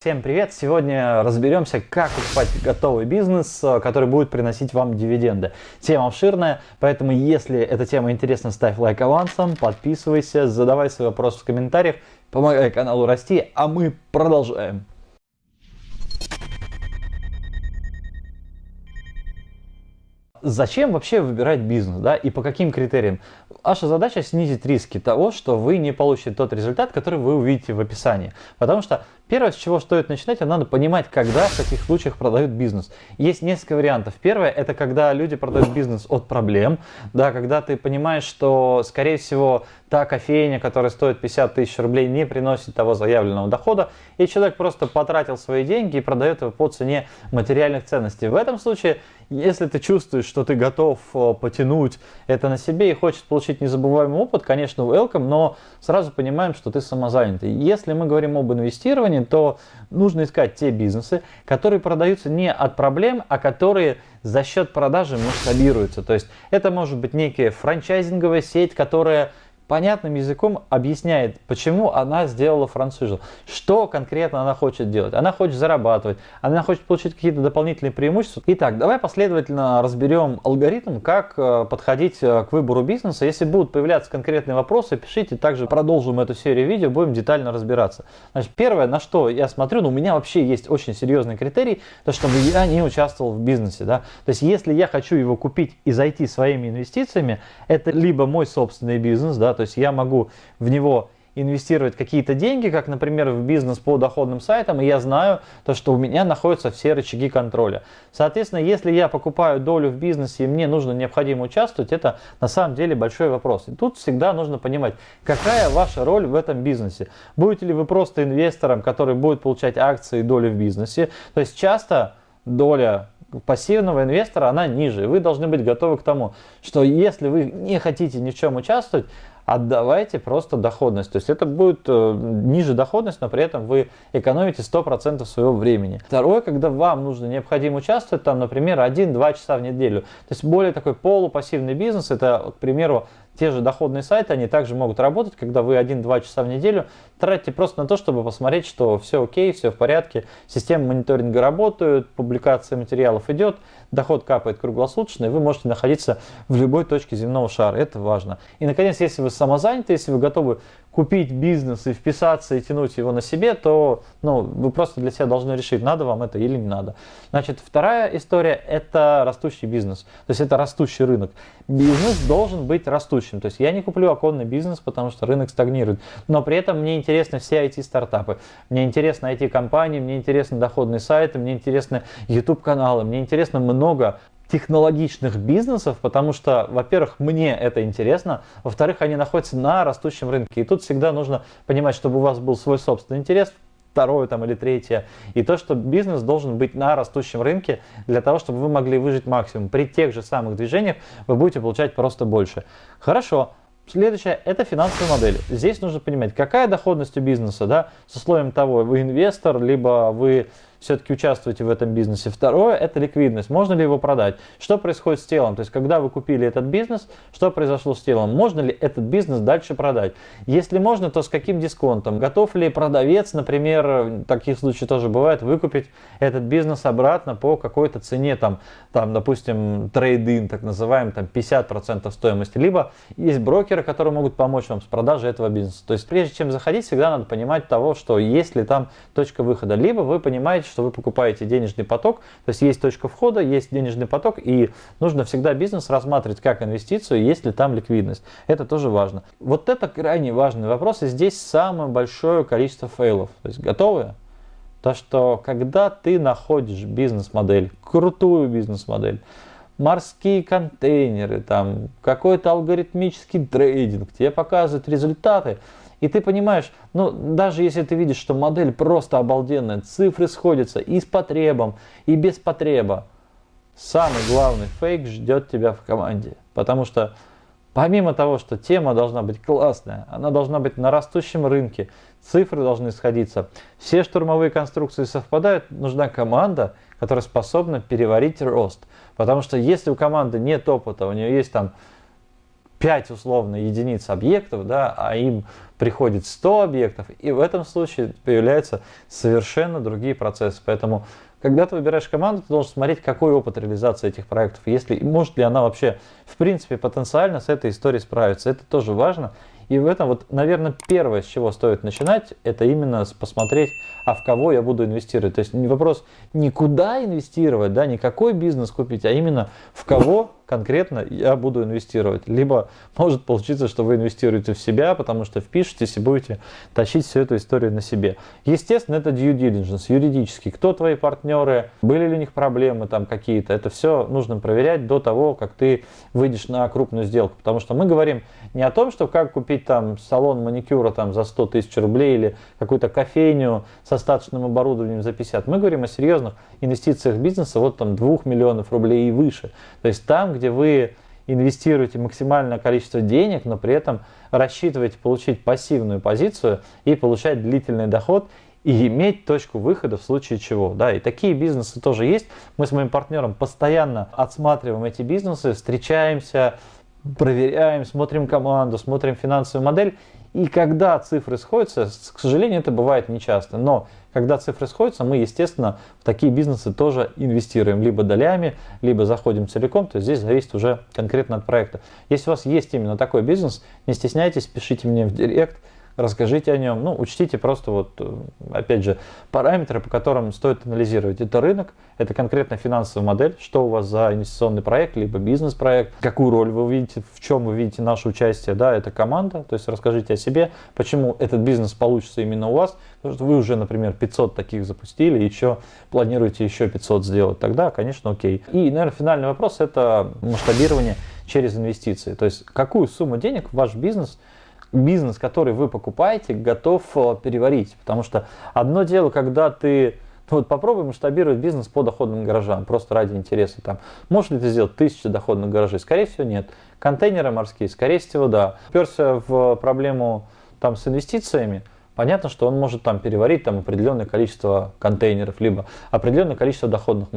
Всем привет! Сегодня разберемся, как покупать готовый бизнес, э, который будет приносить вам дивиденды. Тема обширная, поэтому если эта тема интересна, ставь лайк авансом, подписывайся, задавай свои вопросы в комментариях, помогай каналу расти, а мы продолжаем. Зачем вообще выбирать бизнес, да, и по каким критериям? Ваша задача снизить риски того, что вы не получите тот результат, который вы увидите в описании. Потому что первое, с чего стоит начинать, надо понимать, когда в каких случаях продают бизнес. Есть несколько вариантов. Первое, это когда люди продают бизнес от проблем, да, когда ты понимаешь, что, скорее всего, та кофейня, которая стоит 50 тысяч рублей, не приносит того заявленного дохода, и человек просто потратил свои деньги и продает его по цене материальных ценностей. В этом случае, если ты чувствуешь, что ты готов э, потянуть это на себе и хочешь получить незабываемый опыт, конечно, welcome, но сразу понимаем, что ты самозанятый. Если мы говорим об инвестировании, то нужно искать те бизнесы, которые продаются не от проблем, а которые за счет продажи масштабируются. То есть это может быть некая франчайзинговая сеть, которая понятным языком объясняет, почему она сделала франшизу, что конкретно она хочет делать. Она хочет зарабатывать, она хочет получить какие-то дополнительные преимущества. Итак, давай последовательно разберем алгоритм, как э, подходить э, к выбору бизнеса. Если будут появляться конкретные вопросы, пишите, также продолжим эту серию видео, будем детально разбираться. Значит, первое, на что я смотрю, ну, у меня вообще есть очень серьезный критерий, то чтобы я не участвовал в бизнесе. Да? То есть, если я хочу его купить и зайти своими инвестициями, это либо мой собственный бизнес, да, то есть я могу в него инвестировать какие-то деньги, как, например, в бизнес по доходным сайтам, и я знаю, то, что у меня находятся все рычаги контроля. Соответственно, если я покупаю долю в бизнесе, и мне нужно необходимо участвовать, это на самом деле большой вопрос. И тут всегда нужно понимать, какая ваша роль в этом бизнесе. Будете ли вы просто инвестором, который будет получать акции и доли в бизнесе? То есть часто доля пассивного инвестора, она ниже. Вы должны быть готовы к тому, что если вы не хотите ни в чем участвовать, отдавайте просто доходность. То есть это будет э, ниже доходность, но при этом вы экономите 100% своего времени. Второе, когда вам нужно необходимо участвовать, там, например, 1-2 часа в неделю. То есть более такой полупассивный бизнес, это, к примеру, те же доходные сайты, они также могут работать, когда вы 1-2 часа в неделю тратите просто на то, чтобы посмотреть, что все окей, все в порядке, система мониторинга работает, публикация материалов идет, доход капает круглосуточно, и вы можете находиться в любой точке земного шара. Это важно. И, наконец, если вы самозаняты, если вы готовы купить бизнес и вписаться и тянуть его на себе, то ну, вы просто для себя должны решить, надо вам это или не надо. Значит, вторая история – это растущий бизнес. То есть это растущий рынок. Бизнес должен быть растущим. То есть я не куплю оконный бизнес, потому что рынок стагнирует. Но при этом мне интересны все IT-стартапы. Мне интересны IT-компании, мне интересны доходные сайты, мне интересны YouTube-каналы, мне интересно много технологичных бизнесов, потому что, во-первых, мне это интересно, во-вторых, они находятся на растущем рынке. И тут всегда нужно понимать, чтобы у вас был свой собственный интерес, второе там или третье, и то, что бизнес должен быть на растущем рынке для того, чтобы вы могли выжить максимум. При тех же самых движениях вы будете получать просто больше. Хорошо. Следующее – это финансовая модель. Здесь нужно понимать, какая доходность у бизнеса, да, с условием того, вы инвестор, либо вы все-таки участвуете в этом бизнесе. Второе – это ликвидность. Можно ли его продать? Что происходит с телом? То есть, когда вы купили этот бизнес, что произошло с телом? Можно ли этот бизнес дальше продать? Если можно, то с каким дисконтом? Готов ли продавец, например, таких случаях тоже бывает, выкупить этот бизнес обратно по какой-то цене, там, там допустим, трейдинг, так называемый, там 50% стоимости. Либо есть брокеры, которые могут помочь вам с продажей этого бизнеса. То есть, прежде чем заходить, всегда надо понимать того, что есть ли там точка выхода. Либо вы понимаете, что вы покупаете денежный поток, то есть есть точка входа, есть денежный поток, и нужно всегда бизнес рассматривать как инвестицию, есть ли там ликвидность. Это тоже важно. Вот это крайне важный вопрос, и здесь самое большое количество фейлов. То есть готовы? То, что когда ты находишь бизнес-модель, крутую бизнес-модель, морские контейнеры, там какой-то алгоритмический трейдинг, тебе показывают результаты, и ты понимаешь, ну даже если ты видишь, что модель просто обалденная, цифры сходятся и с потребом, и без потреба, самый главный фейк ждет тебя в команде. Потому что помимо того, что тема должна быть классная, она должна быть на растущем рынке, цифры должны сходиться, все штурмовые конструкции совпадают, нужна команда, которая способна переварить рост. Потому что если у команды нет опыта, у нее есть там 5 условно единиц объектов, да, а им приходит 100 объектов, и в этом случае появляются совершенно другие процессы. Поэтому, когда ты выбираешь команду, ты должен смотреть, какой опыт реализации этих проектов, если может ли она вообще, в принципе, потенциально с этой историей справиться. Это тоже важно. И в этом вот, наверное, первое, с чего стоит начинать, это именно посмотреть, а в кого я буду инвестировать. То есть вопрос не куда инвестировать, да, не какой бизнес купить, а именно в кого конкретно я буду инвестировать. Либо может получиться, что вы инвестируете в себя, потому что впишетесь и будете тащить всю эту историю на себе. Естественно, это due diligence, юридически. Кто твои партнеры, были ли у них проблемы там какие-то. Это все нужно проверять до того, как ты выйдешь на крупную сделку. Потому что мы говорим не о том, что как купить там салон маникюра там за 100 тысяч рублей или какую-то кофейню со остаточным оборудованием за 50. Мы говорим о серьезных инвестициях бизнеса вот там 2 миллионов рублей и выше. То есть там, где вы инвестируете максимальное количество денег, но при этом рассчитываете получить пассивную позицию и получать длительный доход и иметь точку выхода в случае чего. Да, и такие бизнесы тоже есть. Мы с моим партнером постоянно отсматриваем эти бизнесы, встречаемся, проверяем, смотрим команду, смотрим финансовую модель. И когда цифры сходятся, к сожалению, это бывает нечасто, но когда цифры сходятся, мы, естественно, в такие бизнесы тоже инвестируем. Либо долями, либо заходим целиком, то есть здесь зависит уже конкретно от проекта. Если у вас есть именно такой бизнес, не стесняйтесь, пишите мне в директ, расскажите о нем. Ну, учтите просто вот, э, опять же, параметры, по которым стоит анализировать. Это рынок, это конкретно финансовая модель, что у вас за инвестиционный проект, либо бизнес-проект, какую роль вы видите, в чем вы видите наше участие, да, это команда, то есть расскажите о себе, почему этот бизнес получится именно у вас, потому что вы уже, например, 500 таких запустили, еще планируете еще 500 сделать, тогда, конечно, окей. И, наверное, финальный вопрос – это масштабирование через инвестиции, то есть какую сумму денег ваш бизнес – бизнес, который вы покупаете, готов э, переварить. Потому что одно дело, когда ты ну, вот попробуй масштабировать бизнес по доходным гаражам, просто ради интереса. Там, можешь ли ты сделать тысячу доходных гаражей? Скорее всего, нет. Контейнеры морские? Скорее всего, да. Уперся в проблему там, с инвестициями – понятно, что он может там переварить там определенное количество контейнеров, либо определенное количество доходных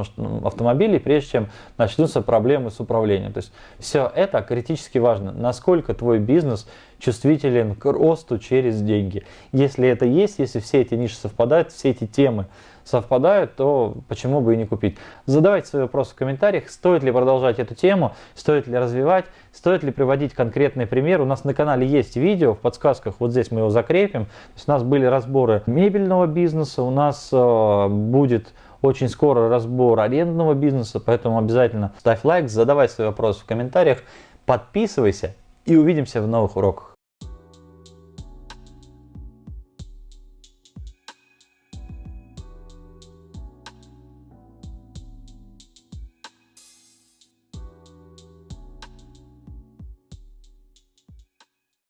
автомобилей, прежде чем начнутся проблемы с управлением. То есть все это критически важно, насколько твой бизнес чувствителен к росту через деньги. Если это есть, если все эти ниши совпадают, все эти темы совпадают, то почему бы и не купить. Задавайте свои вопросы в комментариях, стоит ли продолжать эту тему, стоит ли развивать, стоит ли приводить конкретный пример. У нас на канале есть видео в подсказках, вот здесь мы его закрепим. То есть у нас были разборы мебельного бизнеса, у нас э, будет очень скоро разбор арендного бизнеса, поэтому обязательно ставь лайк, задавай свои вопросы в комментариях, подписывайся и увидимся в новых уроках.